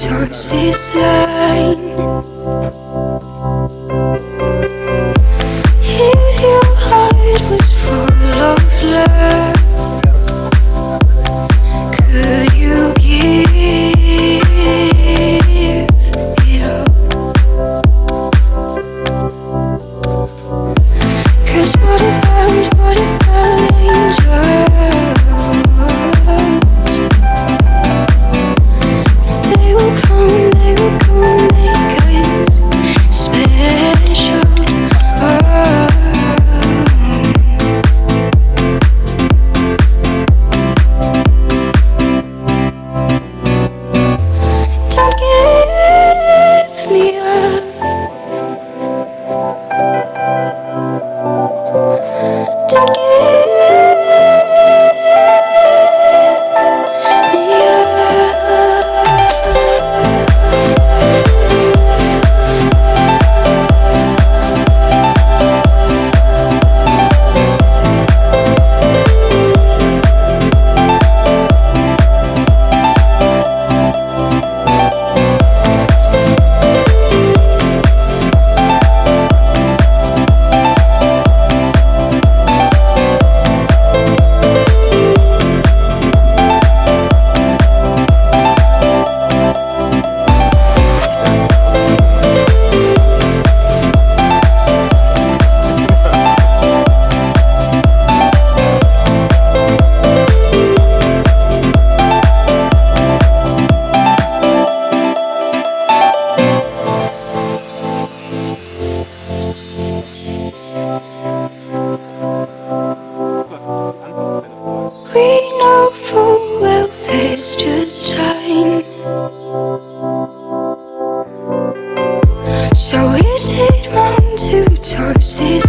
touch this line. So is it wrong to touch this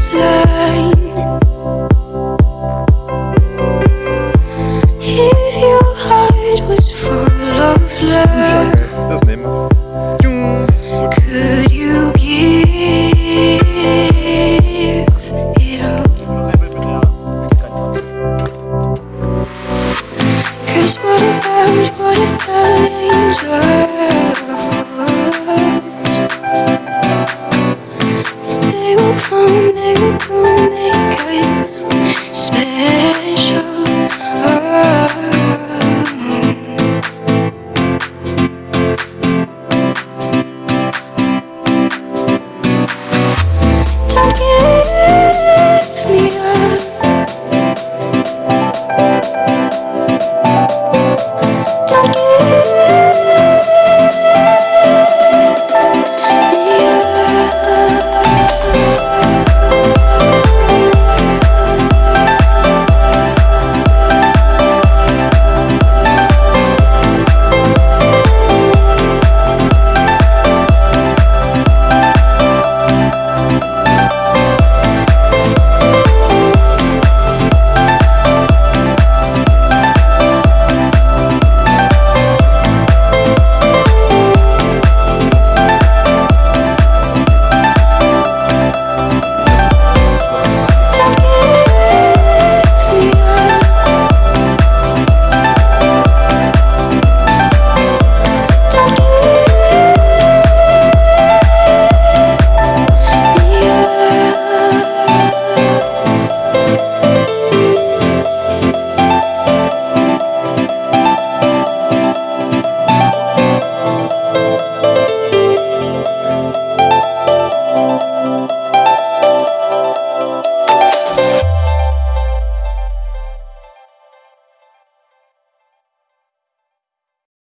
Cause what about, what about angels? They will come, they will come